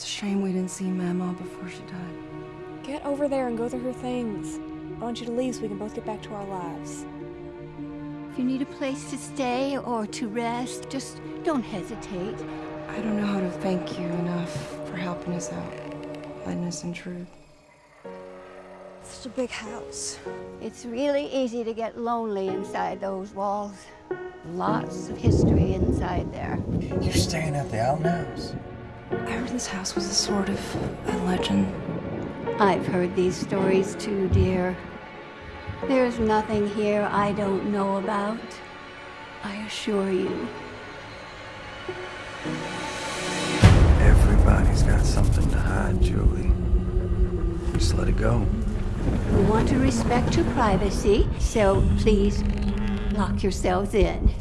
It's a shame we didn't see Mama before she died. Get over there and go through her things. I want you to leave so we can both get back to our lives. If you need a place to stay or to rest, just don't hesitate. I don't know how to thank you enough for helping us out, letting us intrude. It's a big house. It's really easy to get lonely inside those walls. Lots of history inside there. You're staying at the Alton House? I heard this house was a sort of a legend. I've heard these stories too, dear. There's nothing here I don't know about. I assure you. Everybody's got something to hide, Julie. Just let it go. We want to respect your privacy, so please lock yourselves in.